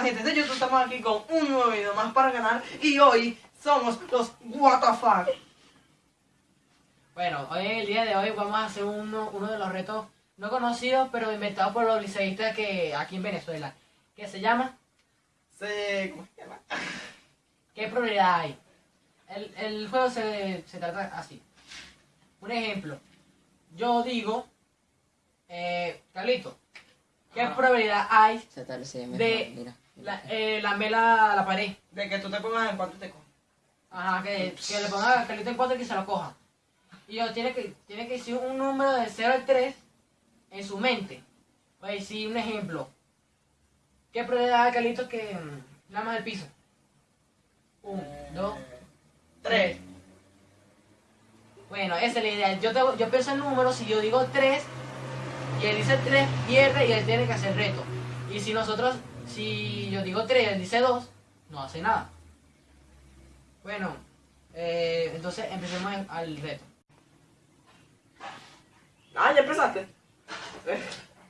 Hola gente de YouTube, estamos aquí con un nuevo video más para canal y hoy somos los WTF. Bueno, hoy en el día de hoy vamos a hacer uno, uno de los retos no conocidos, pero inventados por los liceístas que aquí en Venezuela, que se llama Se... ¿Cómo se llama? ¿Qué probabilidad hay? El, el juego se, se trata así. Un ejemplo, yo digo, eh, Carlito, ¿qué Ajá. probabilidad hay de mira. La, eh, lamer la, la pared? De que tú te pongas en cuanto te coges. Ajá, que, que le ponga Carlito en cuatro y que se lo coja. Y yo tiene que, tiene que decir un número de 0 al 3 en su mente. Voy a decir un ejemplo. ¿Qué probabilidad hay, Carlito, que mm, lamas el piso? Un, dos, Tres. Bueno, esa es la idea. Yo, tengo, yo pienso el número, si yo digo 3 y él dice 3, pierde y él tiene que hacer reto. Y si nosotros, si yo digo 3 y él dice 2, no hace nada. Bueno, eh, entonces empecemos al reto. Ah, ya empezaste.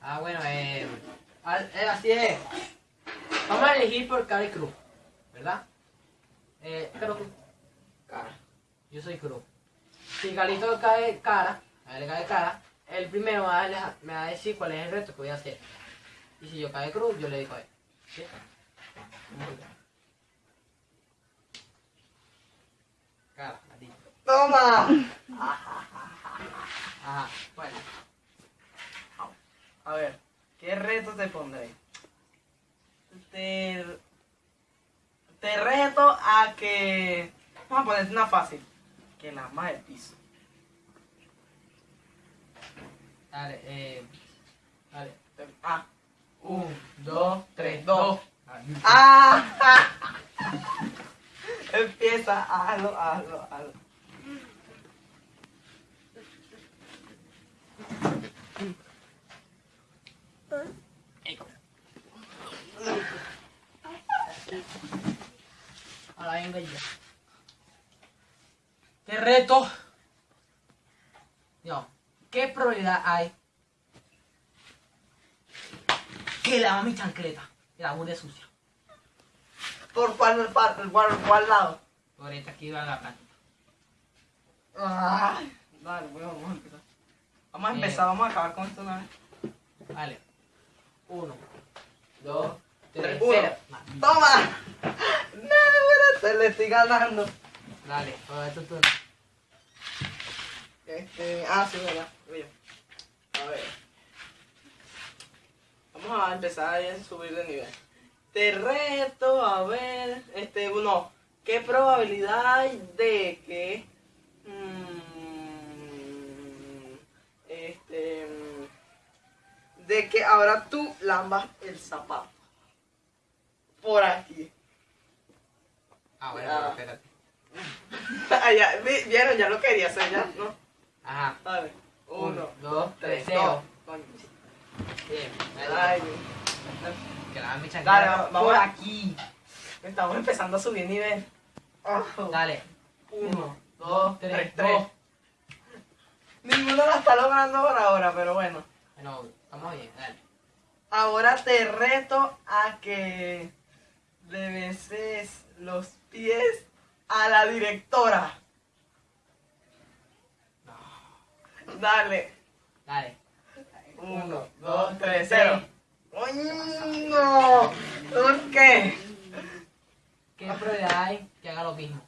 Ah, bueno, eh, al- eh, así es. Vamos a elegir por cada cruz, ¿verdad? Eh, pero Cara. yo soy cruz. Si Galito cae cara, a él le cae cara, el primero me va, a, me va a decir cuál es el reto que voy a hacer. Y si yo cae cruz, yo le digo a él. Toma. Bueno. A ver, ¿qué reto te pondré? Te, te reto a que... Vamos a ponerte una fácil. Que lamas el piso. Dale, eh. Dale. Ah. Un, dos, tres, Dos. ¡Ah! Empieza, hazlo, hazlo, hazlo. Ahora vengo yo. Te reto. Yo, ¿qué probabilidad hay que lava mi chancleta? Que la bude sucia. ¿Por cuál, cuál, cuál lado? Por esta aquí va la. Ah, dale, bueno, vamos a empezar. Vamos a Bien. empezar, vamos a acabar con esto una vez. Vale. Uno, dos, tres, uno. cero. ¡Toma! No, te le estoy ganando. Dale, todo esto tú. Este, ah, sí, verdad. yo. A ver. Vamos a empezar a subir de nivel. Te reto a ver, este, uno, ¿qué probabilidad hay de que, mm, este, mm, de que ahora tú lambas el zapato? Por aquí. Ah, bueno, Ah. pero espérate. Ah, ya, vi- vieron, ya lo quería hacer ya, ¿no? Ajá. Dale. Uno, Uno, dos, tres, dos. Bien. Ay, Que mi Dale, chancleta vamos- por aquí. estamos empezando a subir nivel. Dale. Uno, dos, tres, tres, tres. Ninguno la está logrando por ahora, pero bueno. Bueno, estamos bien, dale. Ahora te reto a que le beses los pies a la directora. Dale. Dale. Uno, dos, tres, cero. ¡Coño! No. ¿Por qué? ¿Qué probabilidad hay que haga lo mismo?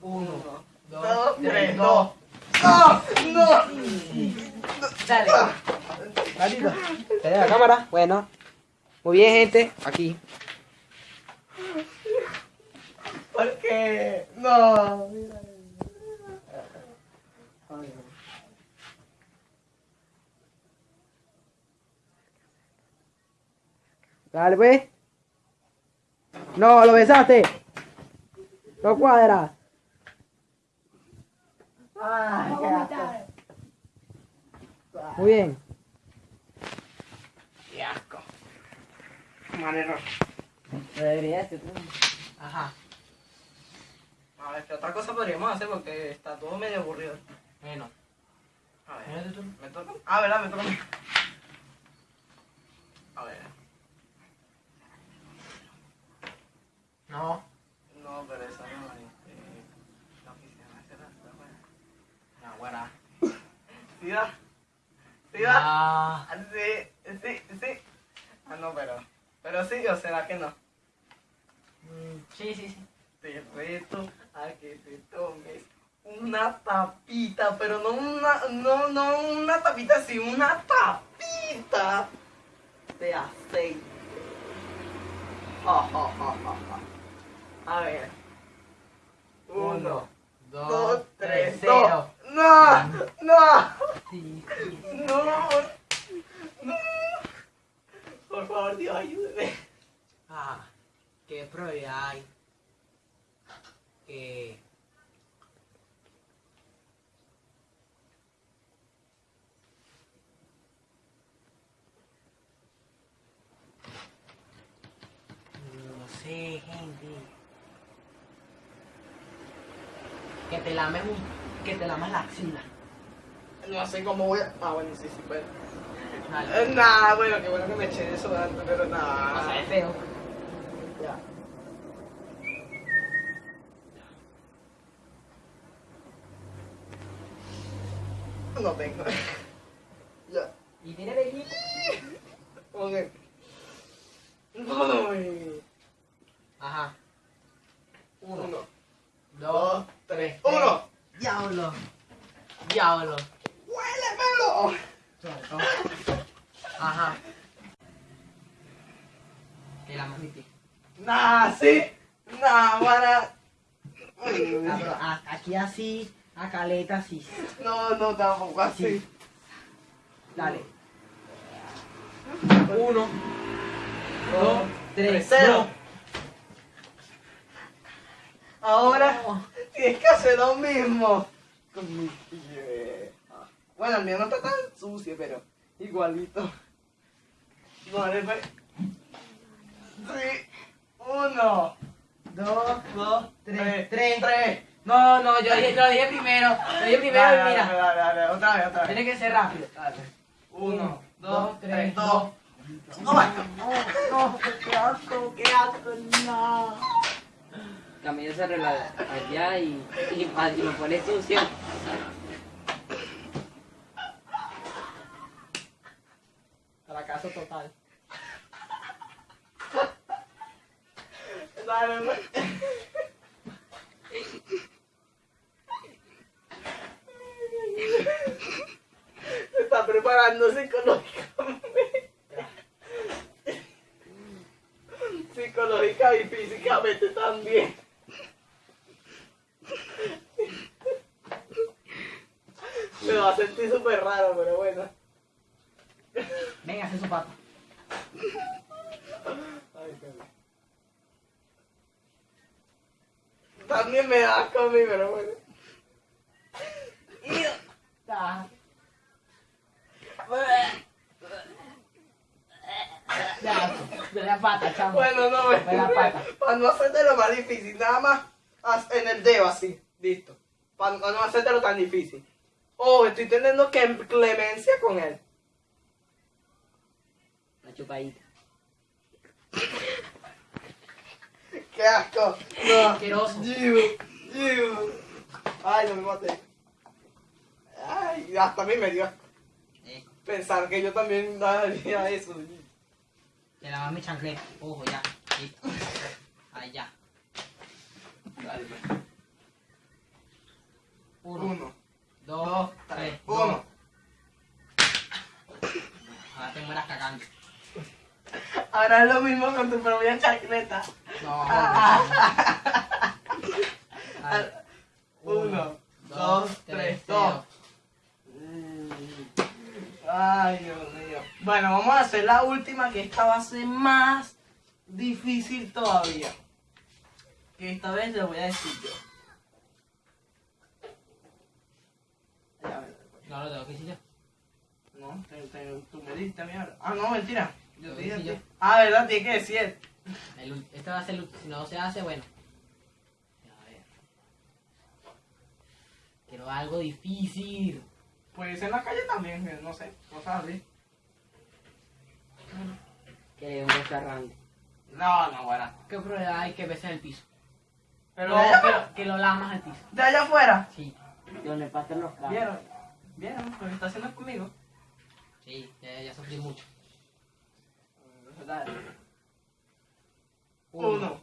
Uno, Dos, dos, tres, tres, dos. dos. ¡No! ¡No! Dale. Gatito. ¿Te la cámara? Bueno. Muy bien, gente. Aquí. ¿Por qué? No. mira. Ay, no. Dale, pues. No, lo besaste. No cuadra. Ay, qué asco. Muy bien. Qué asco. Manero. Debería ser. Ajá. A ver, ¿qué otra cosa podríamos hacer? Porque está todo medio aburrido. Bueno. A ver, tú. ¿me toca? Ah, ¿verdad? Me toca a mí. A ver. Da. ¿Sí da? Ah, Sí, sí, sí. Ah, no, pero. Pero sí, o será que no. mm, sí, sí, sí. Te reto a que te tomes una tapita, pero no una, no, no una tapita, sino una tapita de aceite. Ja, ja, ja. A ver. Uno, dos, tres, dos. No, no, no, no. Por favor, Dios, ayúdeme. Ah, ¿qué probabilidad hay? Que... No sé, gente. Que te lames un... Que te lamas la axila. No sé cómo voy a. Ah, bueno, sí, sí. Vale. Eh, Nah, bueno, qué bueno que me eché eso antes, pero nada. O sea, es feo. Ya. No tengo. ya. Y tiene velito. Ok. Uy. Ajá. Uno, Uno, dos, tres. uno. Diablo. Diablo. ¡Huélemelo! Ajá. Que la mamiti. Nah, sí. Nah, para. Ah, pero aquí así, a caleta así. No, no, tampoco así. Dale. Uno, dos, tres, Cero. Ahora No. Que hacer lo mismo con mi pie. Bueno, el mío no está tan sucio, pero igualito. Vale, pues. Sí. Uno, Dos, dos, Tres. tres. Tres. Tres. No, no, yo, dije- yo lo dije primero. Lo dije primero Dale, y dale, mira. dale, dale, otra vez, otra vez. Tiene que ser rápido. Dale. Uno, Uno, dos, dos, tres, dos. dos. No, no, qué asco, qué asco, no. Camilo se arregla allá y, y, y me pone sucio. Fracaso total. Dale. Se está preparando psicológicamente. Psicológica y físicamente también. Sentir súper raro, pero bueno. Venga, hace su pata. También me da asco a mí, pero bueno. Ya, de la pata, chamo. Bueno, no, me- De la pata. para no hacértelo más difícil, nada más en el dedo así, listo. Para no hacértelo tan difícil. Oh, estoy teniendo que clemencia con él. La chupadita. ¡Qué asco! No. Asqueroso. Iu, iu. Ay, no me maté. Ay, hasta a mí me dio. Eh, Pensar que yo también daría eso. te lava mi chancleta. Ojo, ya. Listo. Ahí ya. Dale, pues. Uno, Uno, dos, dos, tres. tres, uno. Ahora te mueras cagando. Ahora es lo mismo con tu propia chancleta. No, Ah. Dale. Uno, dos, tres, dos. Ay, Dios mío. Bueno, vamos a hacer la última, que esta va a ser más difícil todavía. Que esta vez le voy a decir yo. No lo tengo que decir yo. No, te- te- tú me dijiste a mí ahora. Ah, no, mentira. Yo te dije yo. Ah, verdad, tiene que decir. El este va a ser el último. Si no se hace, bueno. A ver. Quiero algo difícil. Pues en la calle también, eh, no sé, cosas así. Que un restaurante. No, no, bueno. ¿Qué probabilidad hay que beses el piso? Pero No, allá que, lo lamas al piso. De allá afuera. Sí. Donde pasan los carros. ¿Vieron? Bien, lo que está haciendo conmigo. Sí, ya, ya sufrí mucho. Dale. Uno,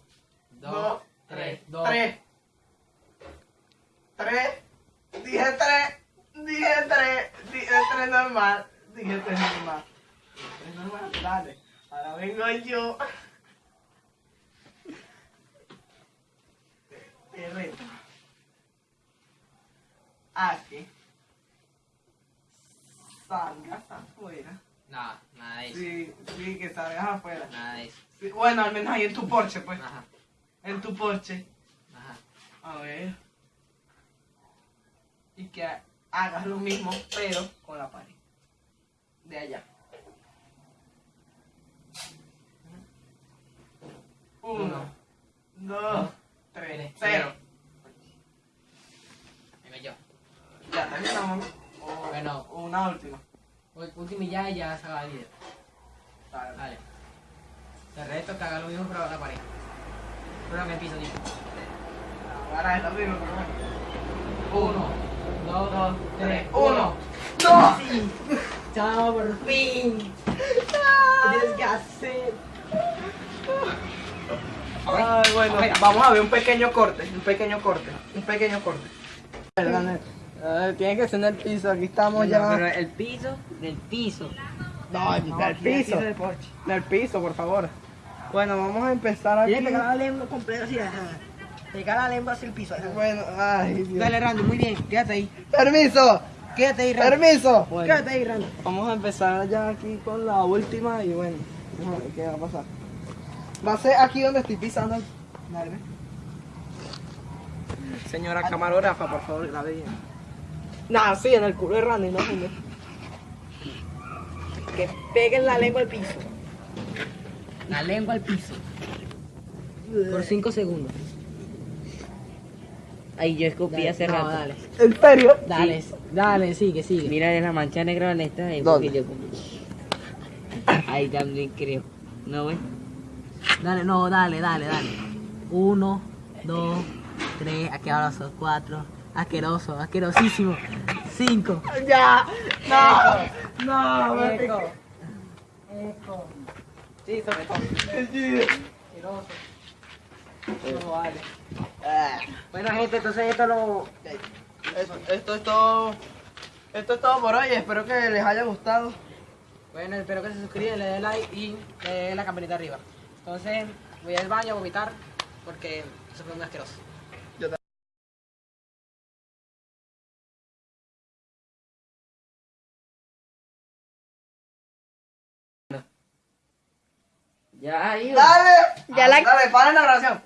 dos, tres, dos. tres. Tres. Dije tres. Dije tres. Dije tres normal. Dije tres normal. Tres normal. Dale. Ahora vengo yo. Te reto. Aquí. Salgas afuera. Nada, nada de eso. Sí, sí, que salgas afuera. Nada de eso. Sí, bueno, al menos ahí en tu porche, pues. Ajá, En tu porche. ajá. A ver. Y que hagas lo mismo, pero con la pared. De allá. Uno, Uno, dos, tres, tres, cero. Venga yo. Ya terminamos. O, Bueno. una última. Último y ya y ya se acaba el video. Dale. Vale. Te reto que haga lo mismo pero la pared. Pero el piso, tío. Ahora es lo mismo, pero. Uno, dos, Dos, tres, uno. uno. ¡No! ¡Chao, por fin! Tienes que hacer. Ay, bueno, vamos a ver un pequeño corte, un pequeño corte, un pequeño corte. Perdón, eh, tiene que ser en el piso, aquí estamos No, ya. pero el piso, del piso. No, del piso, del porche. del piso, por favor. Bueno, vamos a empezar aquí. Tienes que pegar la lengua completa así, ajá. Pegar la lengua hacia el piso. ajá. Bueno, ay, Dios. Dale, Randy, muy bien. Quédate ahí. Permiso, Quédate ahí, Randy. permiso. Bueno, Quédate ahí, Randy. vamos a empezar ya aquí con la última y bueno, vamos a ver qué va a pasar. Va a ser aquí donde estoy pisando. Dale. Señora camarógrafa, por favor, grabe bien. Nah, sí, en el culo de Randy, no joder. Que peguen la lengua al piso. La lengua al piso. Por 5 segundos. Ay, yo escupí hace no, rato. dale. ¿En serio? Dale, dale, sigue, sigue. Mira de la mancha negra en esta. es ¿Dónde? yo- Ahí también creo. ¿No, güey? Dale, no, dale, dale, dale. Uno, dos, tres, asqueroso, cuatro, asqueroso, asquerosísimo. Cinco. Ya. No. No, me Eco. piqué. Eco. Sí, sobre todo. Asqueroso. No vale. Ah. Bueno, gente, entonces esto lo. Esto, esto es todo. Esto es todo por hoy. Espero que les haya gustado. Bueno, espero que se suscriban, le den like y le den la campanita arriba. Entonces, voy al baño a vomitar porque eso fue muy asqueroso. Ya. Dale. Ya la- Dale, para la narración.